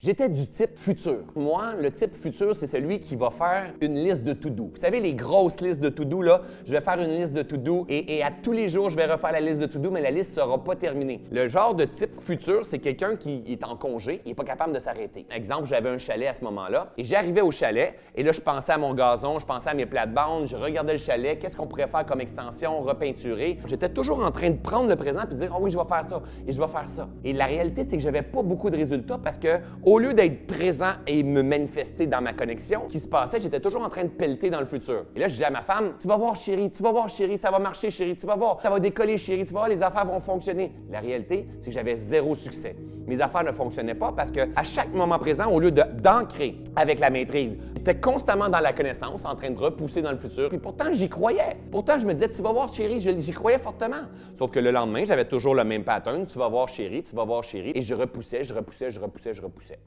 J'étais du type futur. Moi, le type futur, c'est celui qui va faire une liste de to-do. Vous savez, les grosses listes de to-do, là, je vais faire une liste de to-do et, à tous les jours, je vais refaire la liste de to-do, mais la liste ne sera pas terminée. Le genre de type futur, c'est quelqu'un qui est en congé, il n'est pas capable de s'arrêter. Exemple, j'avais un chalet à ce moment-là et j'arrivais au chalet et là, je pensais à mon gazon, je pensais à mes plates-bandes, je regardais le chalet, qu'est-ce qu'on pourrait faire comme extension, repeinturer. J'étais toujours en train de prendre le présent et de dire, oh oui, je vais faire ça et je vais faire ça. Et la réalité, c'est que j'avais pas beaucoup de résultats parce que au lieu d'être présent et me manifester dans ma connexion, ce qui se passait, j'étais toujours en train de pelleter dans le futur. Et là, je disais à ma femme, tu vas voir chérie, tu vas voir chérie, ça va marcher chérie, tu vas voir, ça va décoller chérie, tu vas voir, les affaires vont fonctionner. La réalité, c'est que j'avais zéro succès. Mes affaires ne fonctionnaient pas parce que à chaque moment présent, au lieu d'ancrer avec la maîtrise, j'étais constamment dans la connaissance, en train de repousser dans le futur. Et pourtant, j'y croyais. Pourtant, je me disais, tu vas voir chérie, j'y croyais fortement. Sauf que le lendemain, j'avais toujours le même pattern, tu vas voir chérie, tu vas voir chérie. Et je repoussais, je repoussais, je repoussais, je repoussais.